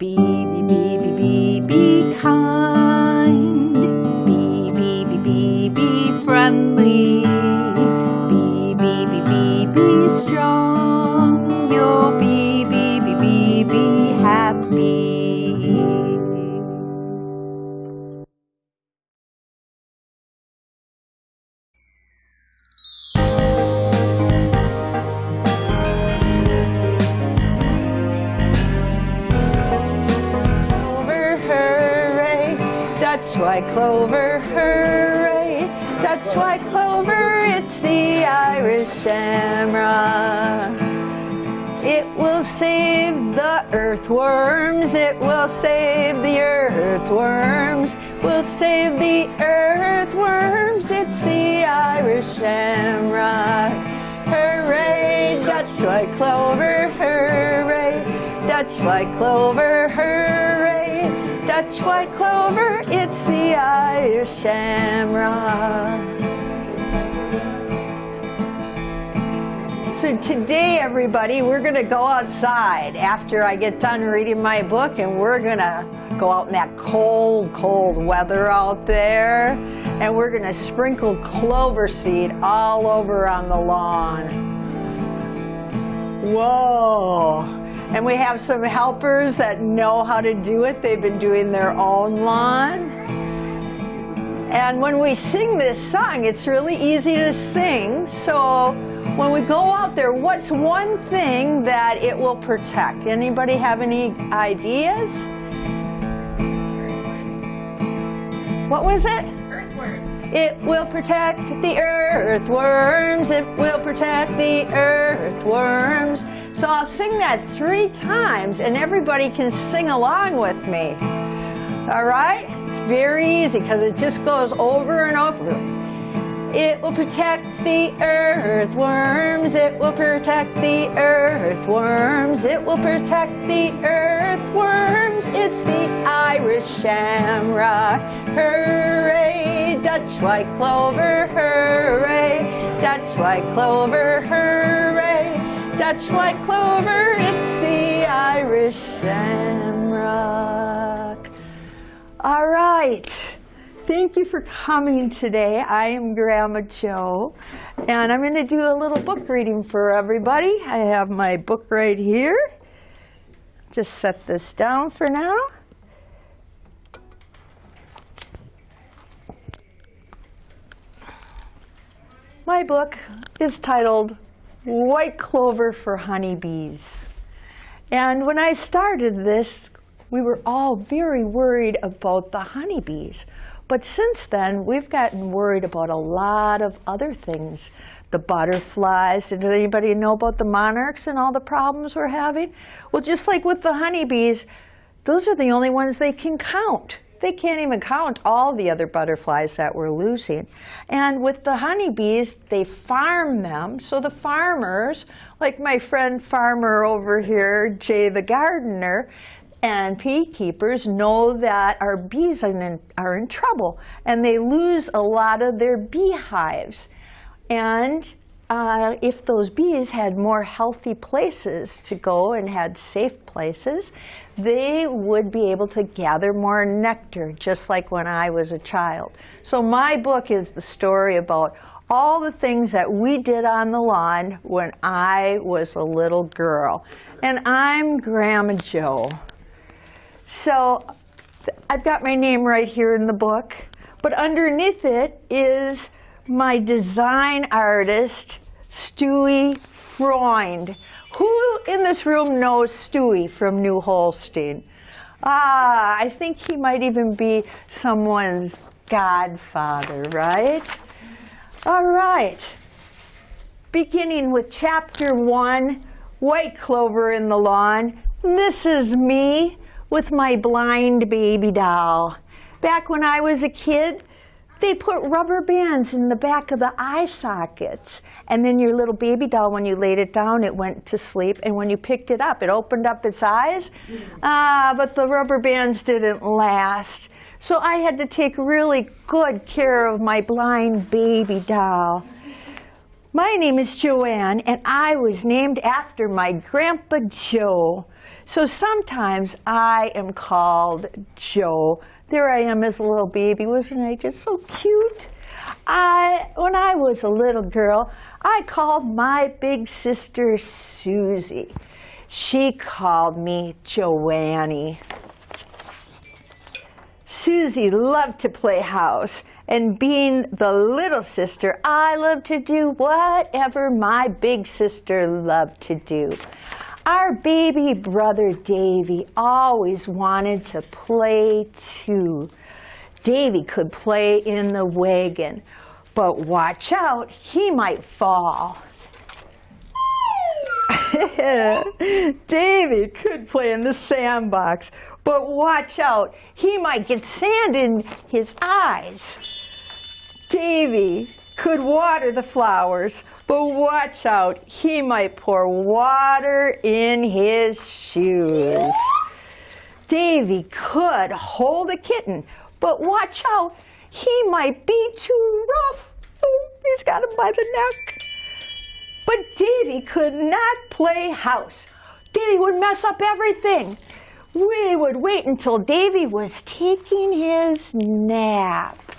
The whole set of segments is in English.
Be, be, be, be, be, be. Dutch white clover, hooray, Dutch white clover, it's the Irish shamrock. So today, everybody, we're going to go outside after I get done reading my book, and we're going to go out in that cold, cold weather out there, and we're going to sprinkle clover seed all over on the lawn. Whoa! And we have some helpers that know how to do it. They've been doing their own lawn. And when we sing this song, it's really easy to sing. So when we go out there, what's one thing that it will protect? Anybody have any ideas? What was it? Earthworms. It will protect the earthworms. It will protect the earthworms. So I'll sing that three times and everybody can sing along with me. All right? It's very easy because it just goes over and over. It will protect the earthworms. It will protect the earthworms. It will protect the earthworms. It's the Irish shamrock. Hooray! Dutch white clover. Hooray! Dutch white clover. Hooray! Dutch white clover. It's the Irish shamrock. All right. Thank you for coming today. I am Grandma Joe, and I'm going to do a little book reading for everybody. I have my book right here. Just set this down for now. My book is titled White Clover for Honeybees. And when I started this, we were all very worried about the honeybees. But since then, we've gotten worried about a lot of other things. The butterflies, does anybody know about the monarchs and all the problems we're having? Well, just like with the honeybees, those are the only ones they can count. They can't even count all the other butterflies that we're losing. And with the honeybees, they farm them. So the farmers, like my friend farmer over here, Jay the gardener, and beekeepers know that our bees are in, are in trouble and they lose a lot of their beehives. And uh, if those bees had more healthy places to go and had safe places, they would be able to gather more nectar, just like when I was a child. So my book is the story about all the things that we did on the lawn when I was a little girl. And I'm Grandma Joe. So I've got my name right here in the book, but underneath it is my design artist, Stewie Freund. Who in this room knows Stewie from New Holstein? Ah, I think he might even be someone's godfather, right? All right. Beginning with chapter one, White Clover in the Lawn. This is me with my blind baby doll. Back when I was a kid, they put rubber bands in the back of the eye sockets. And then your little baby doll, when you laid it down, it went to sleep. And when you picked it up, it opened up its eyes. Ah, but the rubber bands didn't last. So I had to take really good care of my blind baby doll. My name is Joanne, and I was named after my Grandpa Joe. So sometimes I am called Joe. There I am as a little baby. Wasn't I just so cute? I, when I was a little girl, I called my big sister Susie. She called me Joannie. Susie loved to play house, and being the little sister, I loved to do whatever my big sister loved to do. Our baby brother Davy always wanted to play too. Davy could play in the wagon, but watch out, he might fall. Davy could play in the sandbox, but watch out, he might get sand in his eyes. Davy could water the flowers, but watch out, he might pour water in his shoes. Davy could hold a kitten, but watch out, he might be too rough. He's got him by the neck. But Davy could not play house. Davy would mess up everything. We would wait until Davy was taking his nap.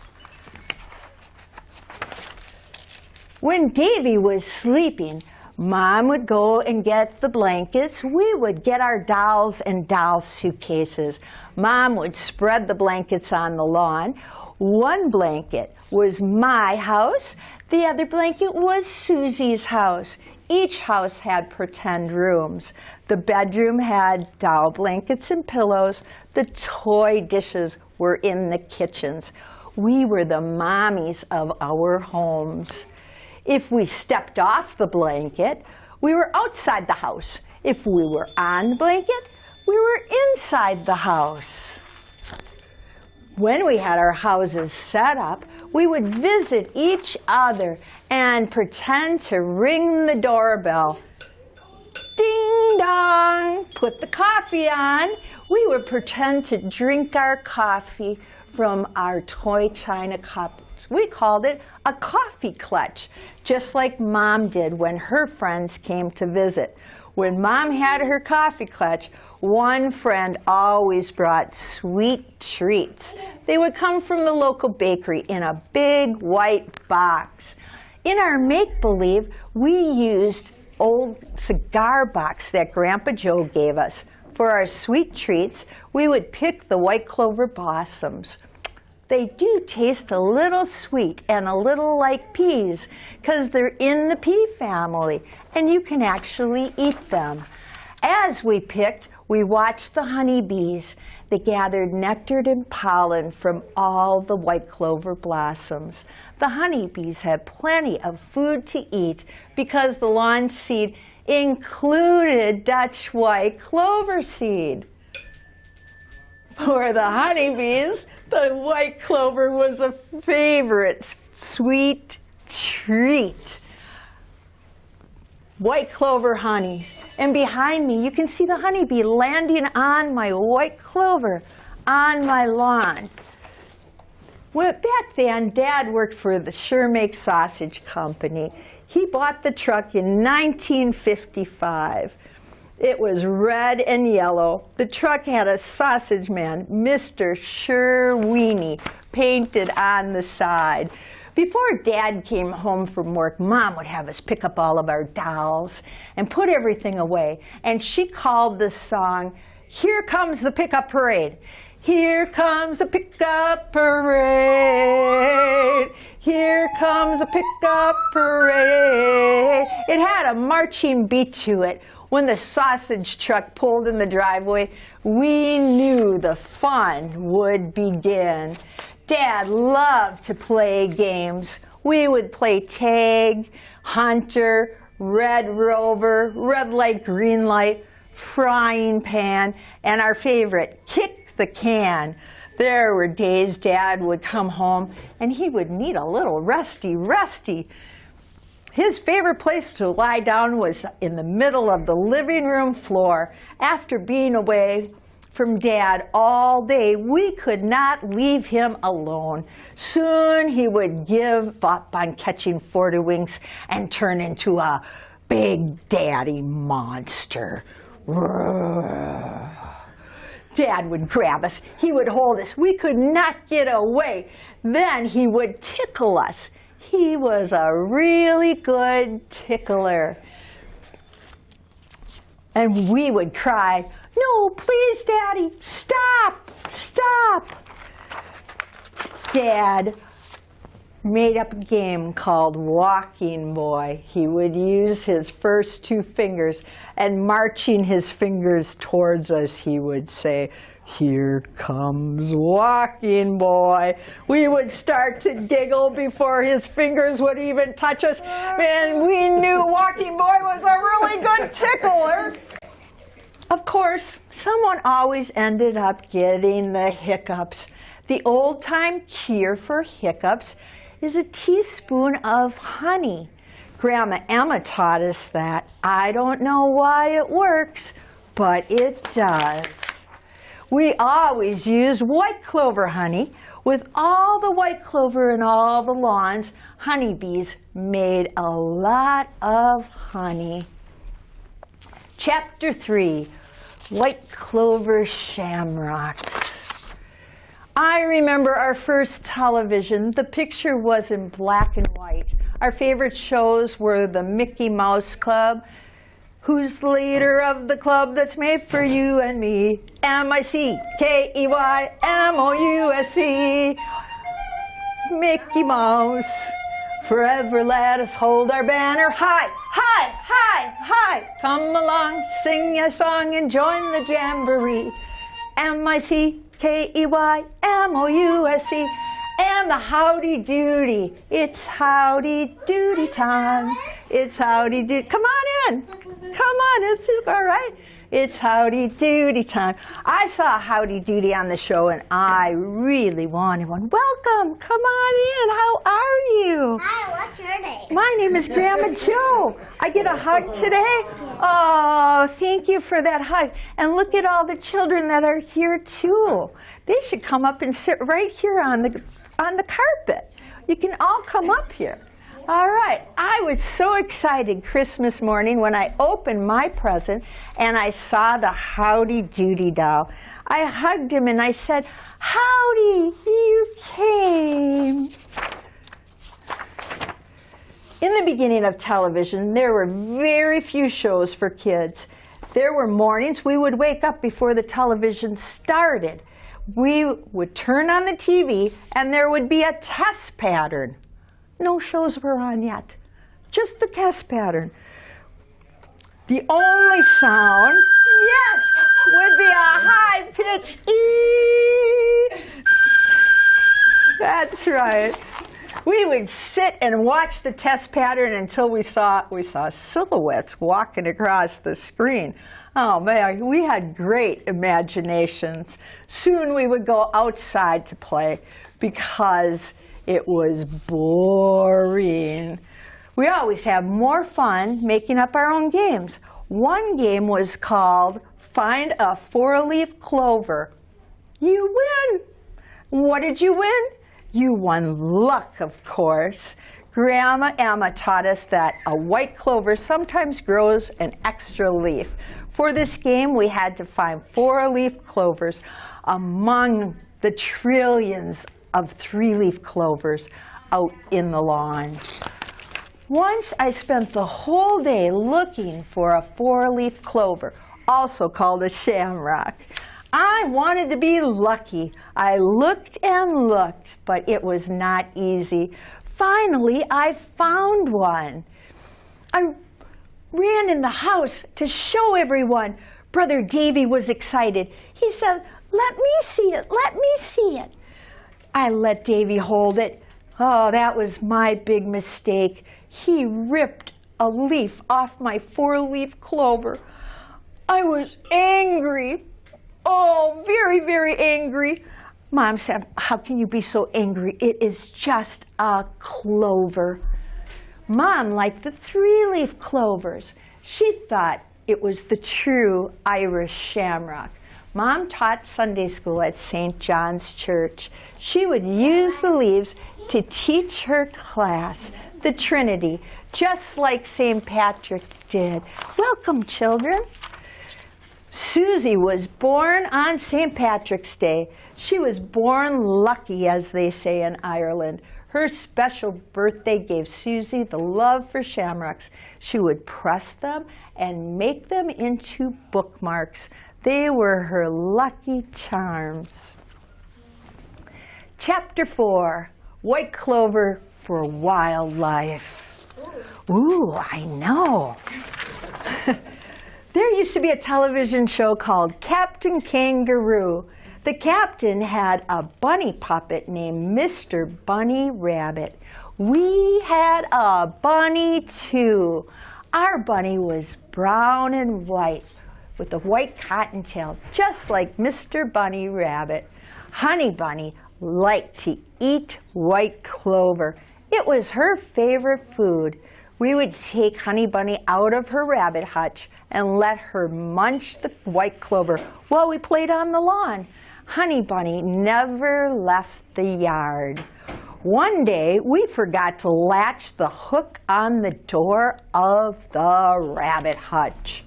When Davy was sleeping, Mom would go and get the blankets. We would get our dolls and doll suitcases. Mom would spread the blankets on the lawn. One blanket was my house. The other blanket was Susie's house. Each house had pretend rooms. The bedroom had doll blankets and pillows. The toy dishes were in the kitchens. We were the mommies of our homes. If we stepped off the blanket, we were outside the house. If we were on the blanket, we were inside the house. When we had our houses set up, we would visit each other and pretend to ring the doorbell. Ding dong, put the coffee on. We would pretend to drink our coffee from our toy china cups. We called it a coffee clutch, just like Mom did when her friends came to visit. When Mom had her coffee clutch, one friend always brought sweet treats. They would come from the local bakery in a big white box. In our make-believe, we used old cigar box that Grandpa Joe gave us. For our sweet treats, we would pick the white clover blossoms. They do taste a little sweet and a little like peas because they're in the pea family and you can actually eat them. As we picked, we watched the honeybees. They gathered nectar and pollen from all the white clover blossoms. The honeybees had plenty of food to eat because the lawn seed included Dutch white clover seed. For the honeybees, the white clover was a favorite sweet treat. White clover honey. And behind me, you can see the honeybee landing on my white clover on my lawn. Well, back then, Dad worked for the Sure Sausage Company. He bought the truck in 1955. It was red and yellow. The truck had a sausage man, Mr. Sherweenie, painted on the side. Before Dad came home from work, Mom would have us pick up all of our dolls and put everything away. And she called the song, Here Comes the Pickup Parade. Here comes the pickup parade. Here comes the pickup parade. It had a marching beat to it. When the sausage truck pulled in the driveway, we knew the fun would begin. Dad loved to play games. We would play tag, hunter, red rover, red light, green light, frying pan, and our favorite, kick the can. There were days Dad would come home and he would need a little resty, resty. His favorite place to lie down was in the middle of the living room floor after being away from Dad all day. We could not leave him alone. Soon he would give up on catching forty-winks and turn into a big daddy monster. Dad would grab us. He would hold us. We could not get away. Then he would tickle us. He was a really good tickler. And we would cry, No, please, Daddy, stop, stop. Dad made up a game called Walking Boy. He would use his first two fingers and marching his fingers towards us, he would say, here comes Walking Boy. We would start to giggle before his fingers would even touch us, and we knew Walking Boy was a really good tickler. Of course, someone always ended up getting the hiccups. The old-time cure for hiccups is a teaspoon of honey. Grandma Emma taught us that. I don't know why it works, but it does. We always use white clover honey. With all the white clover in all the lawns, honeybees made a lot of honey. Chapter 3, White Clover Shamrocks. I remember our first television. The picture was in black and white. Our favorite shows were the Mickey Mouse Club, Who's the leader of the club that's made for you and me? M-I-C-K-E-Y-M-O-U-S-E. Mickey Mouse. Forever let us hold our banner high, high, high, high. Come along, sing a song and join the jamboree. M-I-C-K-E-Y-M-O-U-S-E and the howdy doody. It's howdy doody time. It's howdy doody. Come on in. Come on, it's all right. It's howdy doody time. I saw howdy doody on the show and I really wanted one. Welcome, come on in. How are you? Hi, what's your name? My name is Grandma Joe. I get a hug today. Oh, thank you for that hug. And look at all the children that are here too. They should come up and sit right here on the on the carpet. You can all come up here. All right, I was so excited Christmas morning when I opened my present and I saw the Howdy Doody doll. I hugged him and I said, Howdy, you came. In the beginning of television, there were very few shows for kids. There were mornings we would wake up before the television started we would turn on the TV and there would be a test pattern. No shows were on yet, just the test pattern. The only sound, yes, would be a high pitch E. That's right. We would sit and watch the test pattern until we saw we saw silhouettes walking across the screen. Oh man, we had great imaginations. Soon we would go outside to play because it was boring. We always have more fun making up our own games. One game was called Find a Four-Leaf Clover. You win! What did you win? You won luck, of course. Grandma Emma taught us that a white clover sometimes grows an extra leaf. For this game, we had to find four-leaf clovers among the trillions of three-leaf clovers out in the lawn. Once I spent the whole day looking for a four-leaf clover, also called a shamrock. I wanted to be lucky. I looked and looked, but it was not easy. Finally, I found one. I ran in the house to show everyone. Brother Davy was excited. He said, let me see it, let me see it. I let Davy hold it. Oh, that was my big mistake. He ripped a leaf off my four-leaf clover. I was angry. Oh, very, very angry. Mom said, how can you be so angry? It is just a clover. Mom liked the three-leaf clovers. She thought it was the true Irish shamrock. Mom taught Sunday school at St. John's Church. She would use the leaves to teach her class the Trinity, just like St. Patrick did. Welcome, children. Susie was born on St. Patrick's Day. She was born lucky, as they say in Ireland. Her special birthday gave Susie the love for shamrocks. She would press them and make them into bookmarks. They were her lucky charms. Chapter 4, White Clover for Wildlife. Ooh, I know. there used to be a television show called Captain Kangaroo. The captain had a bunny puppet named Mr. Bunny Rabbit. We had a bunny too. Our bunny was brown and white with a white cottontail, just like Mr. Bunny Rabbit. Honey Bunny liked to eat white clover. It was her favorite food. We would take Honey Bunny out of her rabbit hutch and let her munch the white clover while we played on the lawn. Honey Bunny never left the yard. One day, we forgot to latch the hook on the door of the rabbit hutch.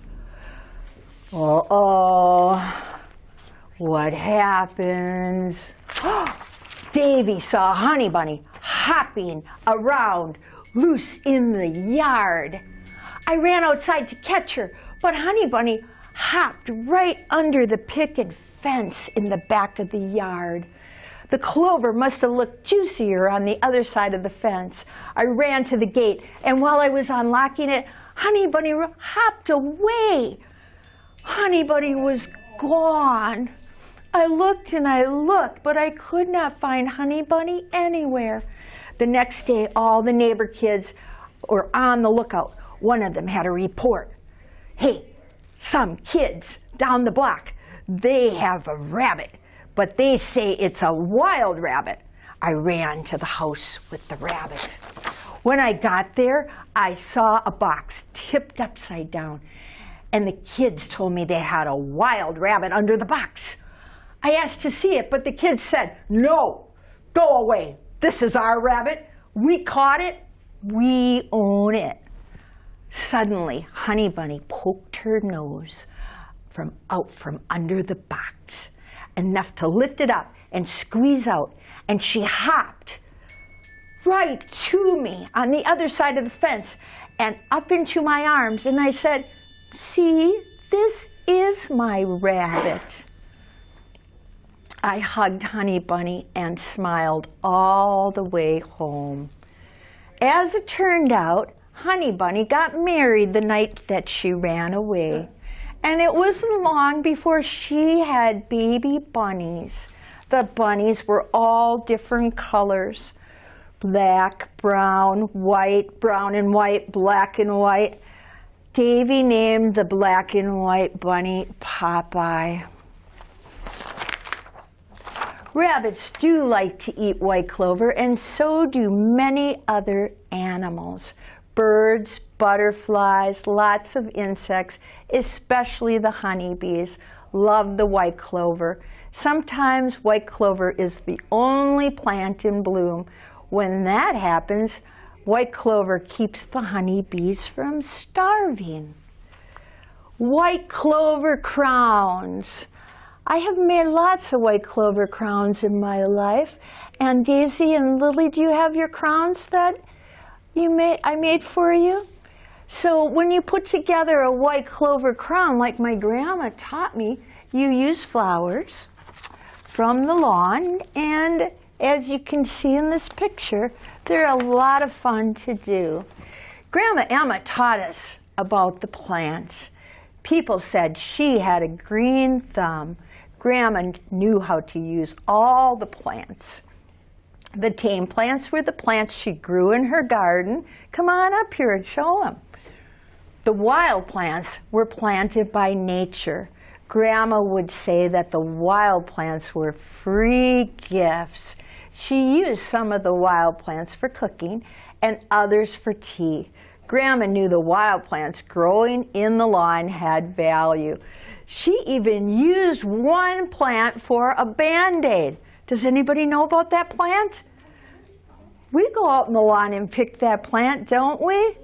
Uh-oh, what happens? Davy saw Honey Bunny hopping around loose in the yard. I ran outside to catch her, but Honey Bunny hopped right under the picket fence in the back of the yard. The clover must have looked juicier on the other side of the fence. I ran to the gate, and while I was unlocking it, Honey Bunny hopped away. Honey Bunny was gone. I looked and I looked, but I could not find Honey Bunny anywhere. The next day, all the neighbor kids were on the lookout. One of them had a report. Hey, some kids down the block they have a rabbit, but they say it's a wild rabbit. I ran to the house with the rabbit. When I got there, I saw a box tipped upside down, and the kids told me they had a wild rabbit under the box. I asked to see it, but the kids said, no, go away. This is our rabbit. We caught it. We own it. Suddenly, Honey Bunny poked her nose from out from under the box, enough to lift it up and squeeze out. And she hopped right to me on the other side of the fence and up into my arms. And I said, see, this is my rabbit. I hugged Honey Bunny and smiled all the way home. As it turned out, Honey Bunny got married the night that she ran away. And it wasn't long before she had baby bunnies. The bunnies were all different colors. Black, brown, white, brown and white, black and white. Davy named the black and white bunny Popeye. Rabbits do like to eat white clover, and so do many other animals birds, butterflies, lots of insects, especially the honeybees, love the white clover. Sometimes white clover is the only plant in bloom. When that happens, white clover keeps the honeybees from starving. White clover crowns. I have made lots of white clover crowns in my life. And Daisy and Lily, do you have your crowns that you made, I made for you. So when you put together a white clover crown, like my grandma taught me, you use flowers from the lawn. And as you can see in this picture, they're a lot of fun to do. Grandma Emma taught us about the plants. People said she had a green thumb. Grandma knew how to use all the plants. The tame plants were the plants she grew in her garden. Come on up here and show them. The wild plants were planted by nature. Grandma would say that the wild plants were free gifts. She used some of the wild plants for cooking and others for tea. Grandma knew the wild plants growing in the lawn had value. She even used one plant for a band-aid. Does anybody know about that plant? We go out in the lawn and pick that plant, don't we? Yeah,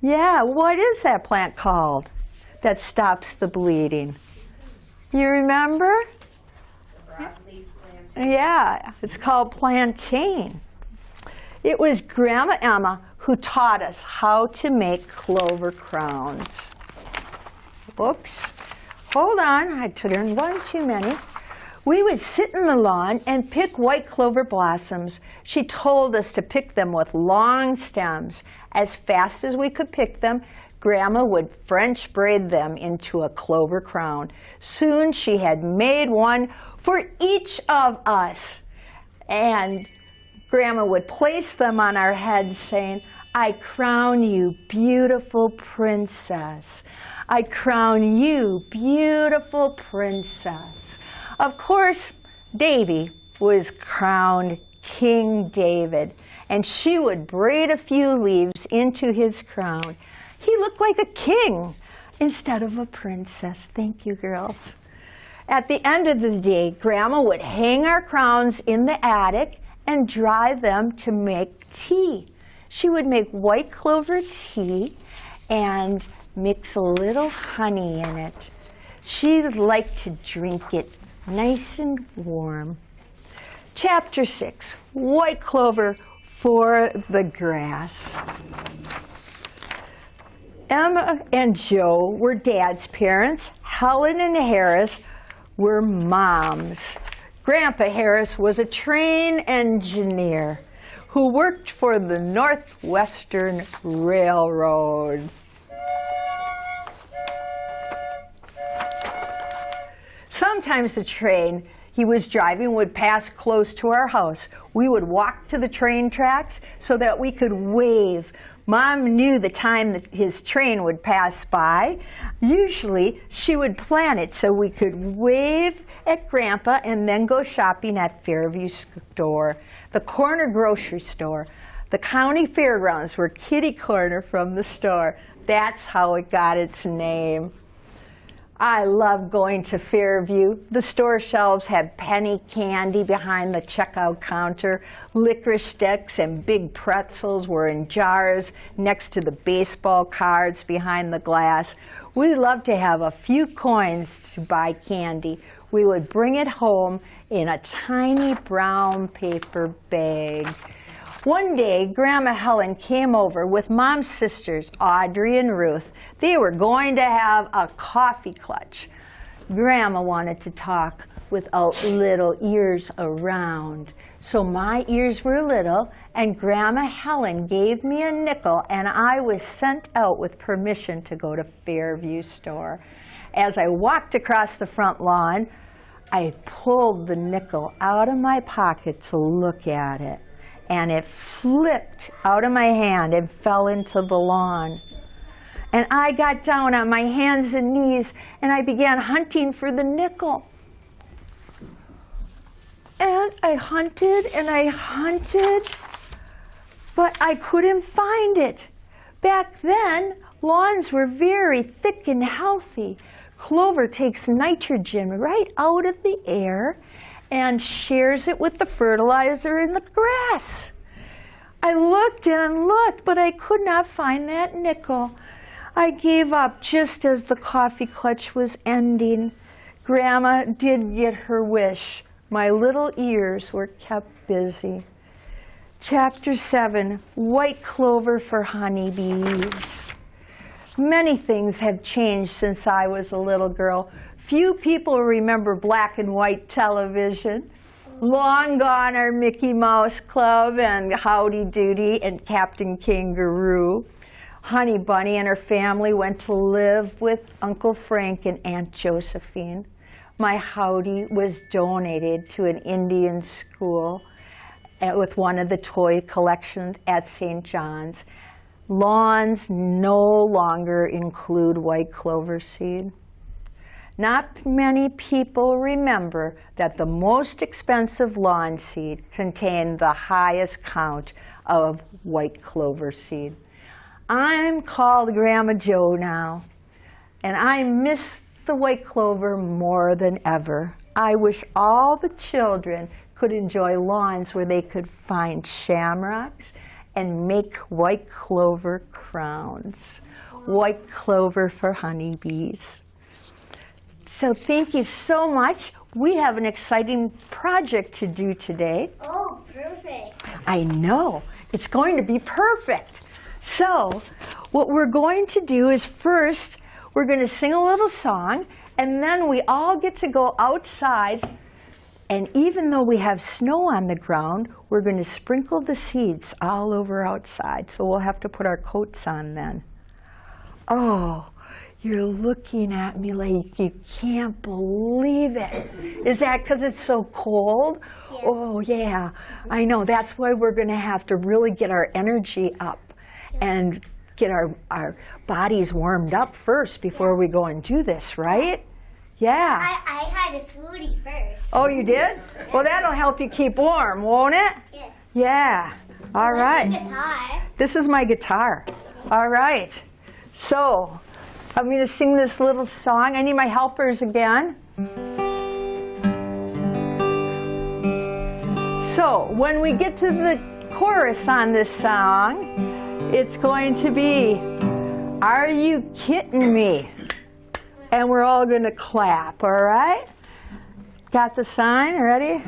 yeah. what is that plant called that stops the bleeding? You remember? Yeah, it's called plantain. It was Grandma Emma who taught us how to make clover crowns. Oops, hold on, I turned one too many. We would sit in the lawn and pick white clover blossoms. She told us to pick them with long stems. As fast as we could pick them, Grandma would French braid them into a clover crown. Soon she had made one for each of us. And Grandma would place them on our heads saying, I crown you, beautiful princess. I crown you, beautiful princess. Of course, Davy was crowned King David, and she would braid a few leaves into his crown. He looked like a king instead of a princess. Thank you, girls. At the end of the day, Grandma would hang our crowns in the attic and dry them to make tea. She would make white clover tea and mix a little honey in it. She liked to drink it nice and warm. Chapter 6, White Clover for the Grass. Emma and Joe were dad's parents. Helen and Harris were moms. Grandpa Harris was a train engineer who worked for the Northwestern Railroad. Sometimes the train he was driving would pass close to our house. We would walk to the train tracks so that we could wave Mom knew the time that his train would pass by. Usually, she would plan it so we could wave at Grandpa and then go shopping at Fairview store, the corner grocery store. The county fairgrounds were kitty corner from the store. That's how it got its name. I love going to Fairview. The store shelves had penny candy behind the checkout counter. Licorice sticks and big pretzels were in jars next to the baseball cards behind the glass. We loved to have a few coins to buy candy. We would bring it home in a tiny brown paper bag. One day, Grandma Helen came over with Mom's sisters, Audrey and Ruth. They were going to have a coffee clutch. Grandma wanted to talk without little ears around. So my ears were little, and Grandma Helen gave me a nickel, and I was sent out with permission to go to Fairview store. As I walked across the front lawn, I pulled the nickel out of my pocket to look at it and it flipped out of my hand and fell into the lawn. And I got down on my hands and knees and I began hunting for the nickel. And I hunted and I hunted, but I couldn't find it. Back then, lawns were very thick and healthy. Clover takes nitrogen right out of the air and shares it with the fertilizer in the grass. I looked and looked, but I could not find that nickel. I gave up just as the coffee clutch was ending. Grandma did get her wish. My little ears were kept busy. Chapter 7, White Clover for Honeybees. Many things have changed since I was a little girl. Few people remember black and white television. Long gone are Mickey Mouse Club and Howdy Doody and Captain Kangaroo. Honey Bunny and her family went to live with Uncle Frank and Aunt Josephine. My Howdy was donated to an Indian school with one of the toy collections at St. John's. Lawns no longer include white clover seed. Not many people remember that the most expensive lawn seed contained the highest count of white clover seed. I'm called Grandma Joe now, and I miss the white clover more than ever. I wish all the children could enjoy lawns where they could find shamrocks and make white clover crowns. White clover for honeybees. So thank you so much. We have an exciting project to do today. Oh, perfect. I know. It's going to be perfect. So, what we're going to do is first, we're going to sing a little song, and then we all get to go outside. And even though we have snow on the ground, we're going to sprinkle the seeds all over outside. So, we'll have to put our coats on then. Oh, you're looking at me like you can't believe it. Is that because it's so cold? Oh, yeah. I know. That's why we're going to have to really get our energy up and get our, our bodies warmed up first before we go and do this, right? Yeah. I, I had a smoothie first. Oh, you did? Well, that'll help you keep warm, won't it? Yeah. Yeah. All right. This is my guitar. All right. So, I'm going to sing this little song. I need my helpers again. So, when we get to the chorus on this song, it's going to be, Are you kidding me? And we're all going to clap, all right? Got the sign? Ready?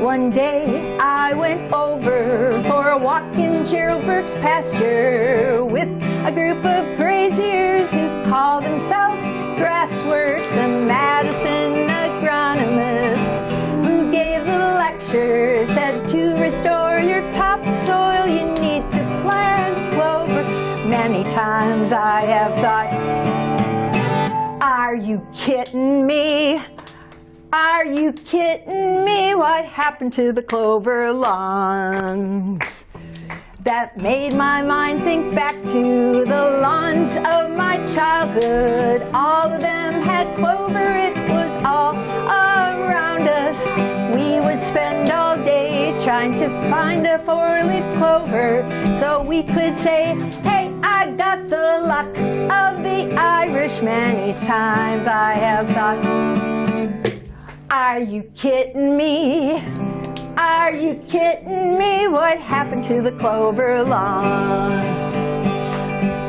One day I went over for a walk in Gerald Burke's pasture with a group of graziers who call themselves grassworks, the Madison agronomists who gave the lecture said to restore your topsoil you need to plant clover. Many times I have thought, are you kidding me? Are you kidding me? What happened to the clover lawns? That made my mind think back to the lawns of my childhood. All of them had clover, it was all around us. We would spend all day trying to find a four-leaf clover so we could say, hey, I got the luck of the Irish. Many times I have thought, are you kidding me? Are you kidding me? What happened to the clover lawn?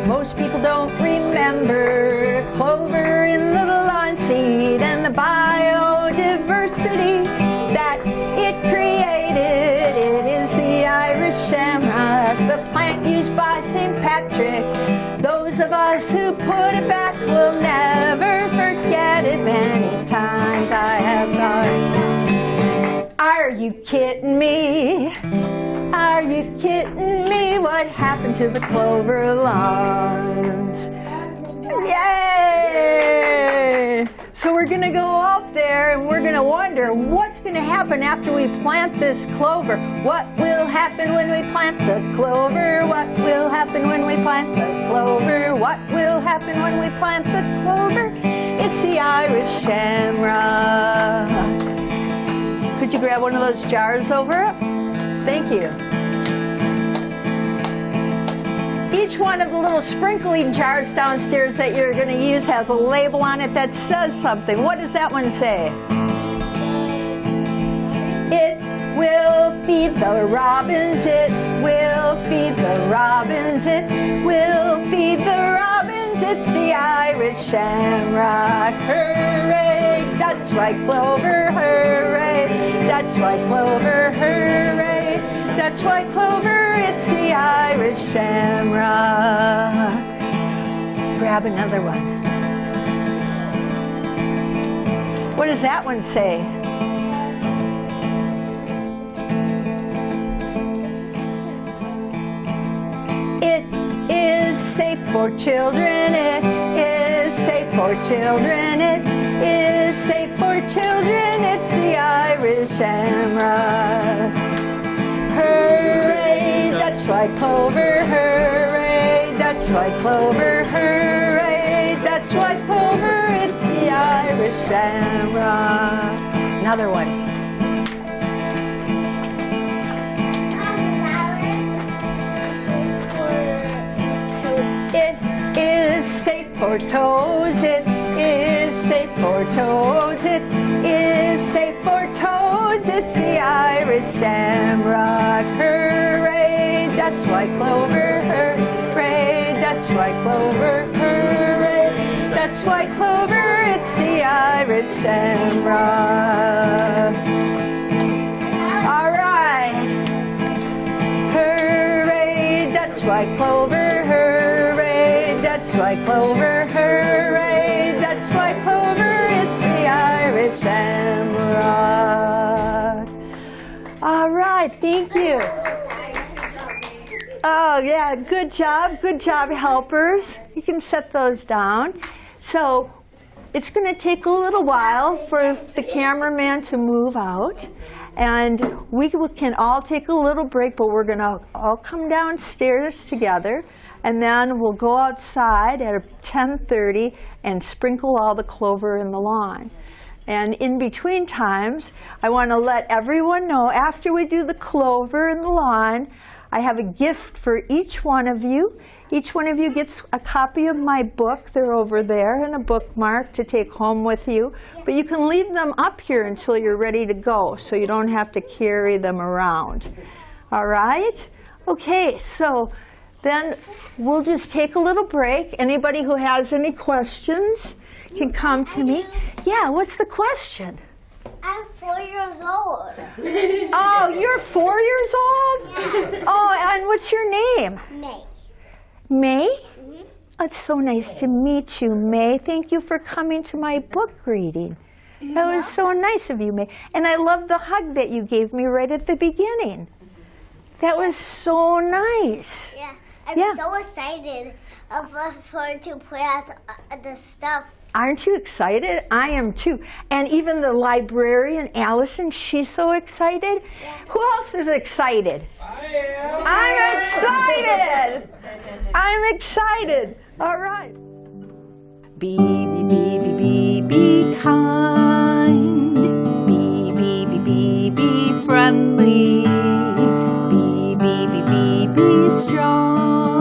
Most people don't remember clover in the lawn seed and the biodiversity that it created. It is the Irish shamrock, the plant used by St. Patrick. Those of us who put it back will never forget it. Many times I have thought, are you kidding me? Are you kidding me? What happened to the clover lawns? Yay! So we're to go out there and we're to wonder what's to happen after we plant this clover. What will happen when we plant the clover? What will happen when we plant the clover? What will happen when we plant the clover? It's the Irish shamrock. Could you grab one of those jars over? Thank you. Each one of the little sprinkling jars downstairs that you're going to use has a label on it that says something. What does that one say? It will feed the robins, it will feed the robins, it will feed the robins. It's the Irish shamrock. Hooray! Dutch white clover, hooray! Dutch white clover, hooray! Dutch white clover, it's the Irish shamrock. Grab another one. What does that one say? It is safe for children. It is safe for children. It is safe for children. The Irish shamrock. Hooray, Dutch white clover. Hooray, Dutch white clover. Hooray, Dutch white clover. It's the Irish shamrock. Another one. It is safe for toes. It is safe for toads. It is. It's the Irish shamrock. Hooray, Dutch white clover. Hooray, Dutch white clover. Hooray, Dutch white clover. It's the Irish shamrock. All right. Hooray, Dutch white clover, hooray, Dutch white clover, right, thank you. Oh, yeah, good job, good job, helpers. You can set those down. So it's going to take a little while for the cameraman to move out. And we can all take a little break, but we're going to all come downstairs together. And then we'll go outside at 10.30 and sprinkle all the clover in the lawn. And in between times, I want to let everyone know after we do the clover and the lawn, I have a gift for each one of you. Each one of you gets a copy of my book. They're over there and a bookmark to take home with you. But you can leave them up here until you're ready to go so you don't have to carry them around. All right? Okay, so then we'll just take a little break. Anybody who has any questions can come to me. Yeah, what's the question? I'm four years old. Oh, you're four years old? Oh, and what's your name? May. May? It's so nice to meet you, May. Thank you for coming to my book reading. That was so nice of you, May. And I love the hug that you gave me right at the beginning. That was so nice. Yeah. I'm Yeah. so excited of, uh, for to play out uh, the stuff. Aren't you excited? I am too. And even the librarian, Allison, she's so excited. Who else is excited? I'm excited. I'm excited. All right. Be, be, be, be, be, be kind. Be, be, be, be, be friendly. Be, be, be, be, be strong.